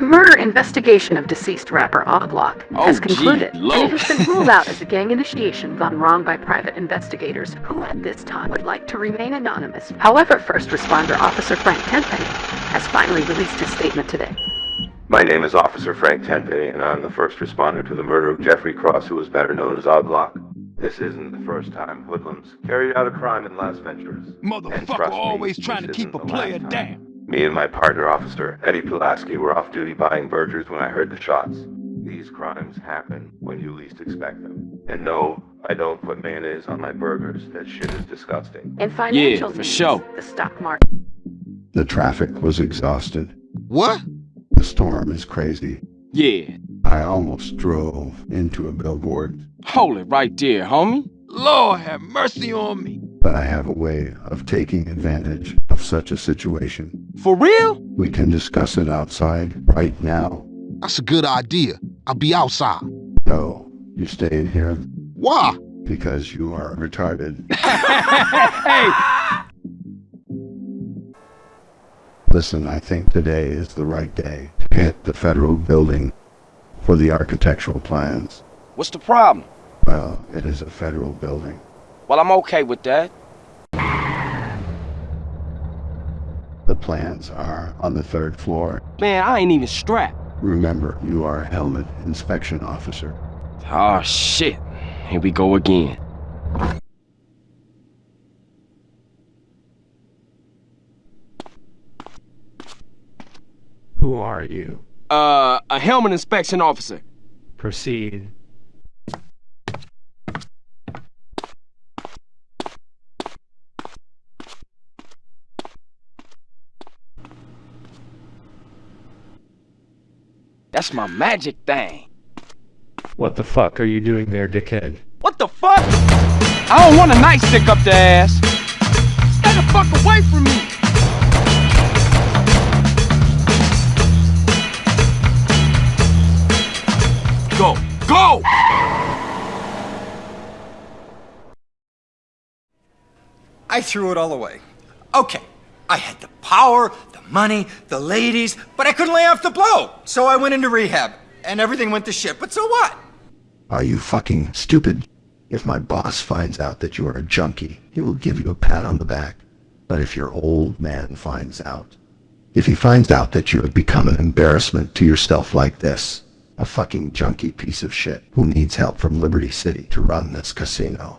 The murder investigation of deceased rapper OG Loc Oh, has gee, concluded, and it has been ruled out as a gang initiation gone wrong by private investigators who at this time would like to remain anonymous. However, first responder Officer Frank Tenpenny has finally released his statement today. My name is Officer Frank Tenpenny, and I'm the first responder to the murder of Jeffrey Cross, who was better known as OG Loc. This isn't the first time hoodlums carried out a crime in Las Venturas. Motherfucker trust me, always trying to keep a player last time. down. Me and my partner officer, Eddie Pulaski, were off duty buying burgers when I heard the shots. These crimes happen when you least expect them. And no, I don't put mayonnaise on my burgers. That shit is disgusting. And financial for news, sure. the stock market The traffic was exhausted. What? The storm is crazy. Yeah. I almost drove into a billboard, Hold it right there, homie. Lord have mercy on me. But I have a way of taking advantage of such a situation. For real? We can discuss it outside right now. That's a good idea. I'll be outside. No, you stay in here Why? because you are retarded. hey! Listen, I think today is the right day to hit the federal building for the architectural plans. What's the problem? Well, it is a federal building. Well, I'm okay with that. The plans are on the third floor. Man, I ain't even strapped. Remember, you are a helmet inspection officer. Oh, shit. Here we go again. Who are you? Uh, a helmet inspection officer. Proceed. That's my magic thing. What the fuck are you doing there, dickhead? What the fuck? I don't want a nightstick up the ass. Stay the fuck away from me. Go, go! I threw it all away. Okay, I had the power, the money, the ladies, but I couldn't lay off the blow. So I went into rehab, and everything went to shit. But so what? Are you fucking stupid? If my boss finds out that you are a junkie, he will give you a pat on the back. But if your old man finds out, if he finds out that you have become an embarrassment to yourself like this, a fucking junkie piece of shit who needs help from Liberty City to run this casino,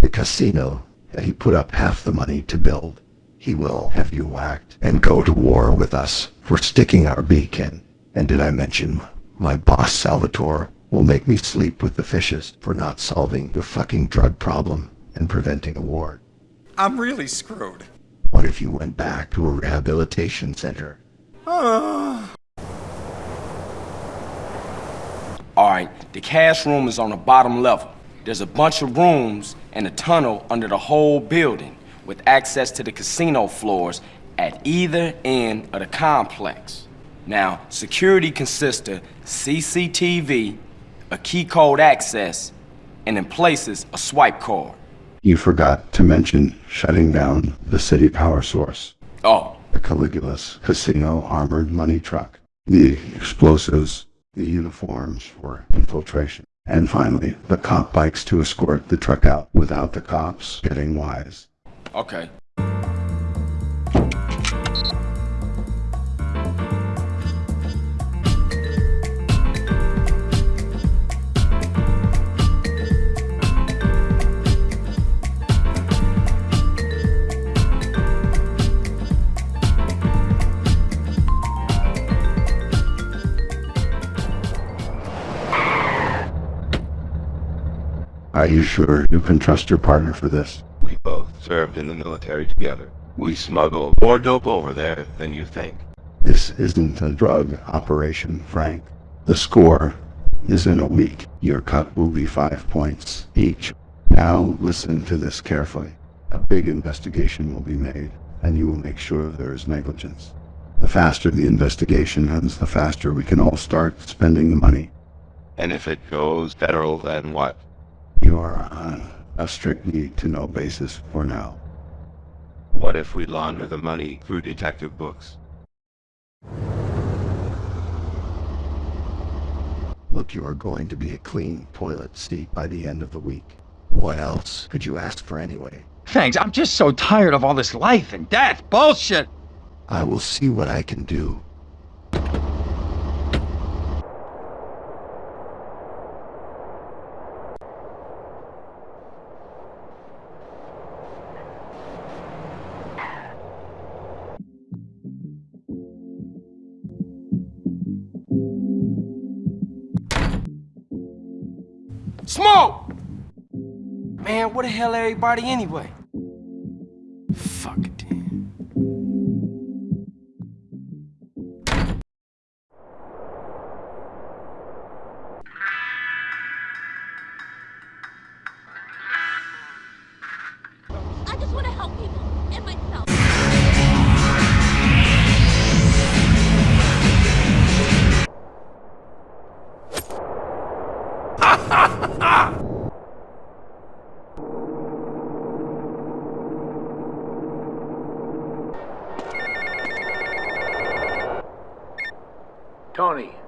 the casino that he put up half the money to build, he will have you whacked and go to war with us for sticking our beak in. And did I mention my boss Salvatore will make me sleep with the fishes for not solving the fucking drug problem and preventing a war. I'm really screwed. What if you went back to a rehabilitation center? Alright, the cash room is on the bottom level. There's a bunch of rooms and a tunnel under the whole building with access to the casino floors at either end of the complex. Now, security consists of CCTV, a key code access, and in places a swipe card. You forgot to mention shutting down the city power source, Oh, the Caligula's casino armored money truck, the explosives, the uniforms for infiltration, and finally the cop bikes to escort the truck out without the cops getting wise. Okay. Are you sure you can trust your partner for this? We both served in the military together. We smuggle more dope over there than you think. This isn't a drug operation, Frank. The score is in a week. Your cut will be five points each. Now listen to this carefully. A big investigation will be made, and you will make sure there is negligence. The faster the investigation ends, the faster we can all start spending the money. And if it goes federal, then what? You are on a strict need to know basis for now. What if we launder the money through detective books? look, you are going to be a clean toilet seat by the end of the week. What else could you ask for anyway? Thanks, I'm just so tired of all this life and death bullshit. I will see what I can do. Smoke! Man, where the hell everybody anyway? Fuck Tony,